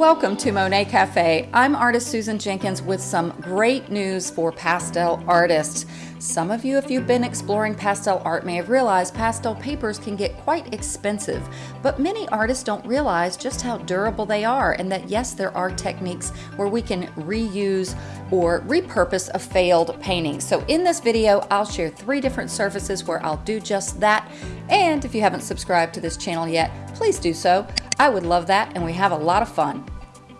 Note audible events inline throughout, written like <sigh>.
welcome to Monet Cafe. I'm artist Susan Jenkins with some great news for pastel artists. Some of you, if you've been exploring pastel art, may have realized pastel papers can get quite expensive, but many artists don't realize just how durable they are and that yes, there are techniques where we can reuse or repurpose a failed painting. So in this video, I'll share three different surfaces where I'll do just that. And if you haven't subscribed to this channel yet, please do so. I would love that and we have a lot of fun.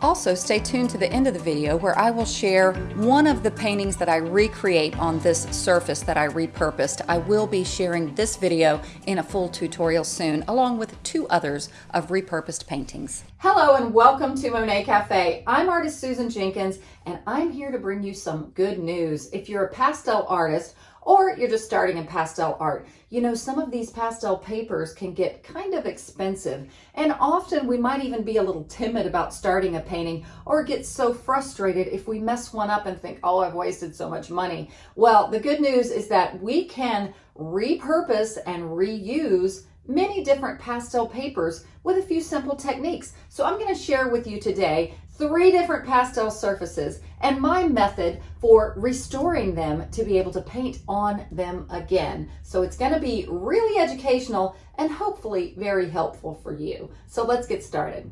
Also, stay tuned to the end of the video where I will share one of the paintings that I recreate on this surface that I repurposed. I will be sharing this video in a full tutorial soon, along with two others of repurposed paintings. Hello and welcome to Monet Cafe. I'm artist Susan Jenkins, and I'm here to bring you some good news. If you're a pastel artist or you're just starting in pastel art. You know, some of these pastel papers can get kind of expensive and often we might even be a little timid about starting a painting or get so frustrated if we mess one up and think, oh, I've wasted so much money. Well, the good news is that we can repurpose and reuse many different pastel papers with a few simple techniques. So I'm going to share with you today three different pastel surfaces and my method for restoring them to be able to paint on them again. So it's going to be really educational and hopefully very helpful for you. So let's get started.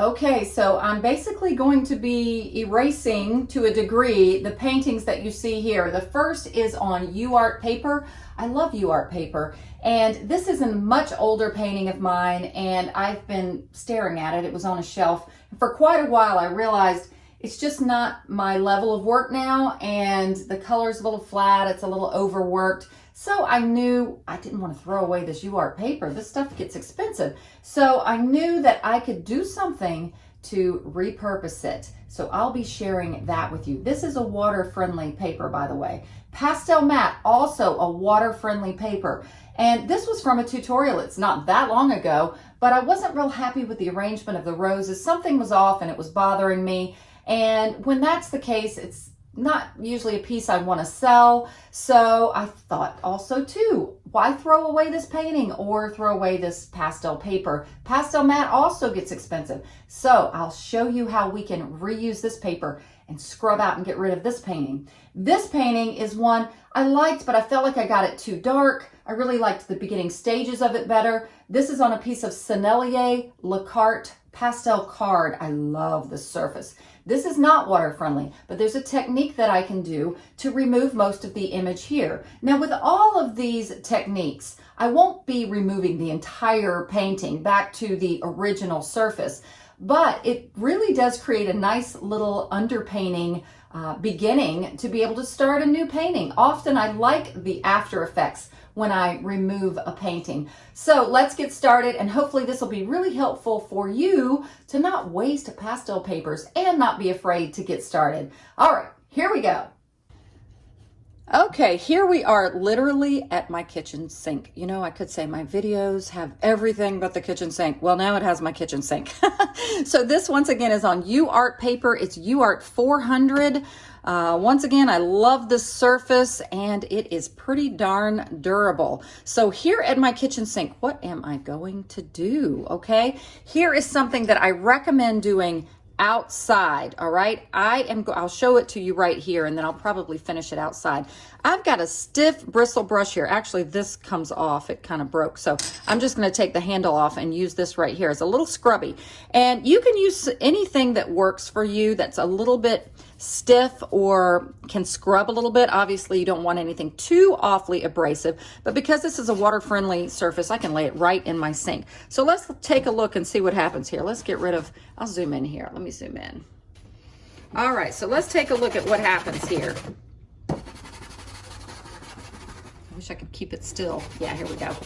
Okay, so I'm basically going to be erasing to a degree the paintings that you see here. The first is on UArt paper. I love UArt paper. And this is a much older painting of mine and I've been staring at it. It was on a shelf. For quite a while I realized it's just not my level of work now and the color's a little flat. It's a little overworked. So I knew I didn't want to throw away this UArt paper. This stuff gets expensive. So I knew that I could do something to repurpose it. So I'll be sharing that with you. This is a water-friendly paper, by the way. Pastel Matte, also a water-friendly paper. And this was from a tutorial. It's not that long ago, but I wasn't real happy with the arrangement of the roses. Something was off and it was bothering me. And when that's the case, it's not usually a piece I want to sell. So I thought also too, why throw away this painting or throw away this pastel paper? Pastel matte also gets expensive. So I'll show you how we can reuse this paper and scrub out and get rid of this painting. This painting is one I liked, but I felt like I got it too dark. I really liked the beginning stages of it better. This is on a piece of Sennelier La Carte pastel card. I love the surface. This is not water friendly, but there's a technique that I can do to remove most of the image here. Now with all of these techniques, I won't be removing the entire painting back to the original surface, but it really does create a nice little underpainting uh, beginning to be able to start a new painting. Often I like the after effects when I remove a painting. So let's get started and hopefully this will be really helpful for you to not waste pastel papers and not be afraid to get started. All right, here we go. Okay, here we are literally at my kitchen sink. You know, I could say my videos have everything but the kitchen sink. Well, now it has my kitchen sink. <laughs> so this once again is on UArt paper. It's UArt 400. Uh, once again, I love the surface and it is pretty darn durable. So here at my kitchen sink, what am I going to do? Okay, here is something that I recommend doing outside all right? I am i'll show it to you right here and then i'll probably finish it outside i've got a stiff bristle brush here actually this comes off it kind of broke so i'm just going to take the handle off and use this right here it's a little scrubby and you can use anything that works for you that's a little bit stiff or can scrub a little bit. Obviously, you don't want anything too awfully abrasive, but because this is a water-friendly surface, I can lay it right in my sink. So let's take a look and see what happens here. Let's get rid of, I'll zoom in here. Let me zoom in. All right, so let's take a look at what happens here. I wish I could keep it still. Yeah, here we go.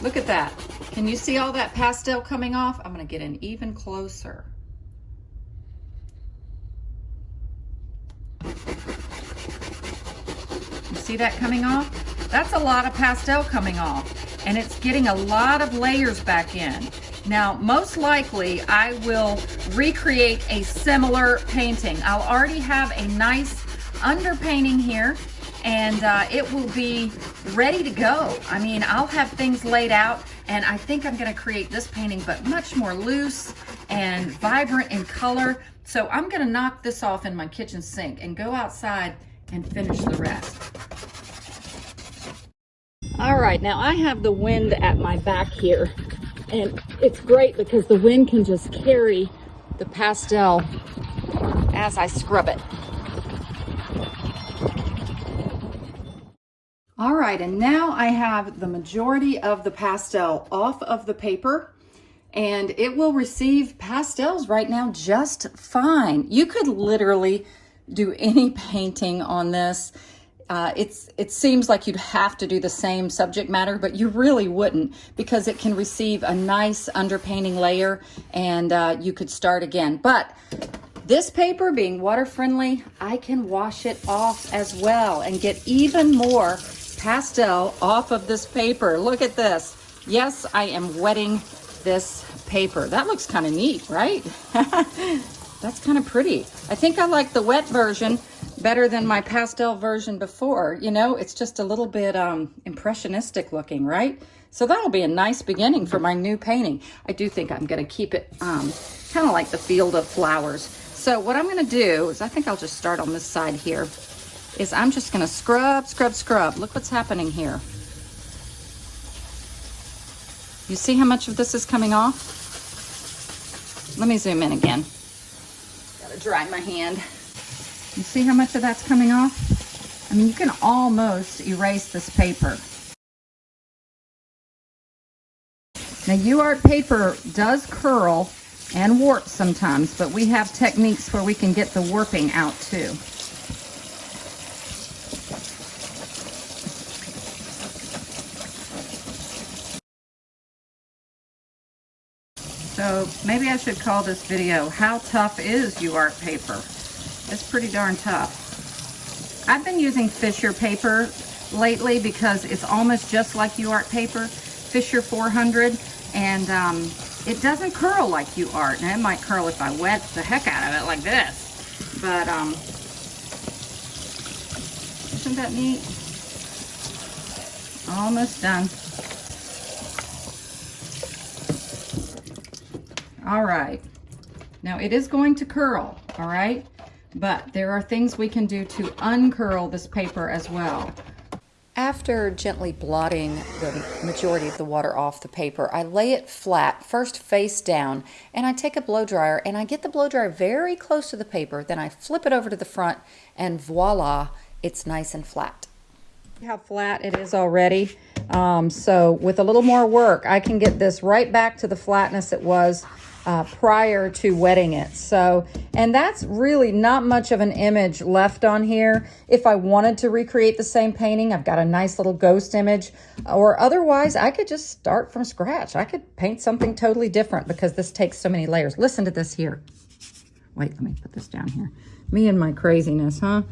Look at that. Can you see all that pastel coming off? I'm gonna get in even closer. You see that coming off? That's a lot of pastel coming off and it's getting a lot of layers back in. Now, most likely I will recreate a similar painting. I'll already have a nice underpainting here and uh, it will be ready to go. I mean, I'll have things laid out and I think I'm gonna create this painting, but much more loose and vibrant in color. So I'm gonna knock this off in my kitchen sink and go outside and finish the rest. All right, now I have the wind at my back here and it's great because the wind can just carry the pastel as I scrub it. All right, and now I have the majority of the pastel off of the paper and it will receive pastels right now just fine. You could literally do any <laughs> painting on this. Uh, it's It seems like you'd have to do the same subject matter, but you really wouldn't because it can receive a nice underpainting layer and uh, you could start again. But this paper being water friendly, I can wash it off as well and get even more pastel off of this paper. Look at this. Yes, I am wetting this paper. That looks kind of neat, right? <laughs> That's kind of pretty. I think I like the wet version better than my pastel version before. You know, it's just a little bit um, impressionistic looking, right? So that'll be a nice beginning for my new painting. I do think I'm gonna keep it um, kind of like the field of flowers. So what I'm gonna do is, I think I'll just start on this side here, is I'm just gonna scrub, scrub, scrub. Look what's happening here. You see how much of this is coming off? Let me zoom in again. Gotta dry my hand. You see how much of that's coming off? I mean, you can almost erase this paper. Now, UArt paper does curl and warp sometimes, but we have techniques where we can get the warping out too. So maybe I should call this video, How Tough is UArt Paper? It's pretty darn tough. I've been using Fisher paper lately because it's almost just like UArt paper, Fisher 400, and um, it doesn't curl like UArt. Now it might curl if I wet the heck out of it like this, but um, isn't that neat? Almost done. All right. Now it is going to curl, all right? But there are things we can do to uncurl this paper as well. After gently blotting the majority of the water off the paper, I lay it flat, first face down, and I take a blow dryer and I get the blow dryer very close to the paper, then I flip it over to the front and voila, it's nice and flat. How flat it is already. Um, so with a little more work, I can get this right back to the flatness it was uh, prior to wetting it. So, and that's really not much of an image left on here. If I wanted to recreate the same painting, I've got a nice little ghost image or otherwise I could just start from scratch. I could paint something totally different because this takes so many layers. Listen to this here. Wait, let me put this down here. Me and my craziness, huh?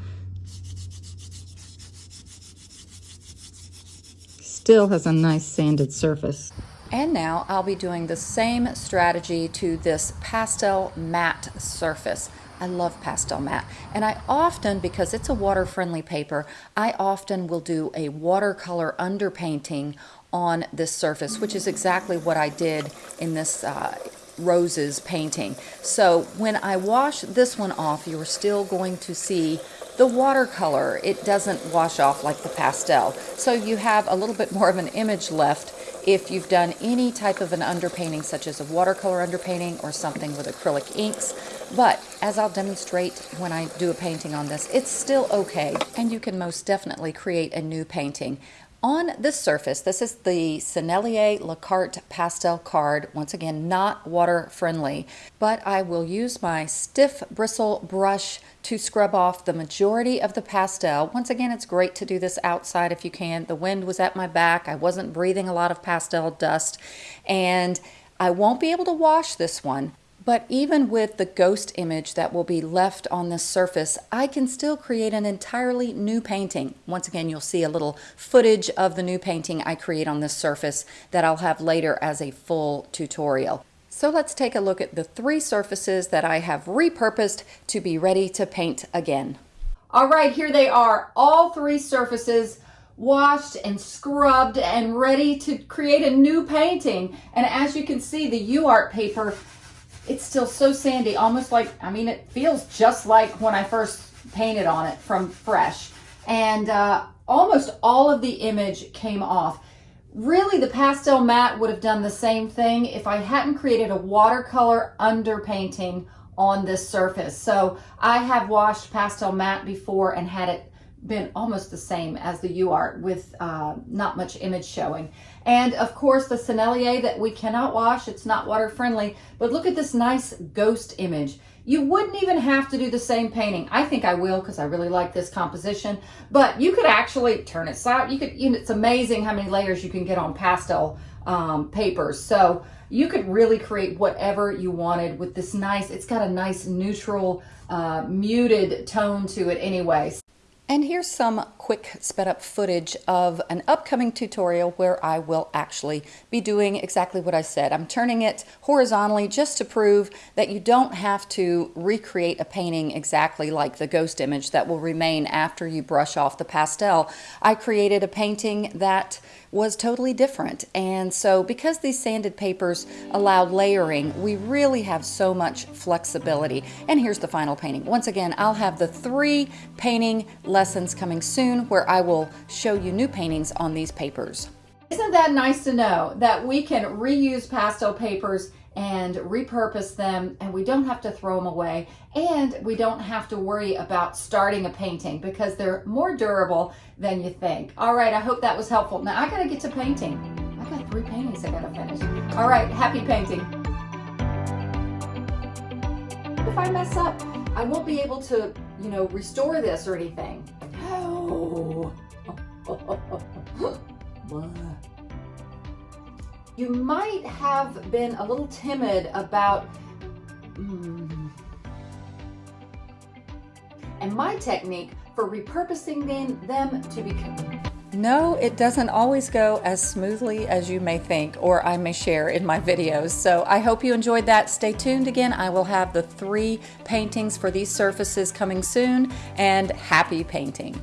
Still has a nice sanded surface. And now I'll be doing the same strategy to this pastel matte surface. I love pastel matte. And I often, because it's a water-friendly paper, I often will do a watercolor underpainting on this surface, which is exactly what I did in this uh, roses painting. So when I wash this one off, you're still going to see the watercolor. It doesn't wash off like the pastel. So you have a little bit more of an image left if you've done any type of an underpainting, such as a watercolor underpainting or something with acrylic inks. But as I'll demonstrate when I do a painting on this, it's still okay. And you can most definitely create a new painting. On this surface, this is the Sennelier La Carte pastel card. Once again, not water friendly, but I will use my stiff bristle brush to scrub off the majority of the pastel. Once again, it's great to do this outside if you can. The wind was at my back. I wasn't breathing a lot of pastel dust and I won't be able to wash this one, but even with the ghost image that will be left on this surface, I can still create an entirely new painting. Once again, you'll see a little footage of the new painting I create on this surface that I'll have later as a full tutorial. So let's take a look at the three surfaces that I have repurposed to be ready to paint again. All right, here they are, all three surfaces washed and scrubbed and ready to create a new painting. And as you can see, the UArt paper it's still so sandy, almost like, I mean, it feels just like when I first painted on it from fresh. And uh, almost all of the image came off. Really, the pastel matte would have done the same thing if I hadn't created a watercolor underpainting on this surface. So I have washed pastel matte before and had it been almost the same as the UART with uh, not much image showing. And of course the Sennelier that we cannot wash, it's not water friendly, but look at this nice ghost image. You wouldn't even have to do the same painting. I think I will because I really like this composition, but you could actually turn it side. You could, you know, it's amazing how many layers you can get on pastel um, papers. So you could really create whatever you wanted with this nice, it's got a nice neutral, uh, muted tone to it anyway. And here's some quick sped up footage of an upcoming tutorial where I will actually be doing exactly what I said. I'm turning it horizontally just to prove that you don't have to recreate a painting exactly like the ghost image that will remain after you brush off the pastel. I created a painting that was totally different. And so because these sanded papers allowed layering, we really have so much flexibility. And here's the final painting. Once again, I'll have the three painting lessons coming soon where I will show you new paintings on these papers. Isn't that nice to know that we can reuse pastel papers and repurpose them and we don't have to throw them away and we don't have to worry about starting a painting because they're more durable than you think. All right, I hope that was helpful. Now I gotta get to painting. I got three paintings I gotta finish. All right, happy painting. If I mess up, I won't be able to, you know, restore this or anything. Oh. <laughs> you might have been a little timid about mm, and my technique for repurposing them, them to become no, it doesn't always go as smoothly as you may think or I may share in my videos. So I hope you enjoyed that. Stay tuned again. I will have the three paintings for these surfaces coming soon and happy painting.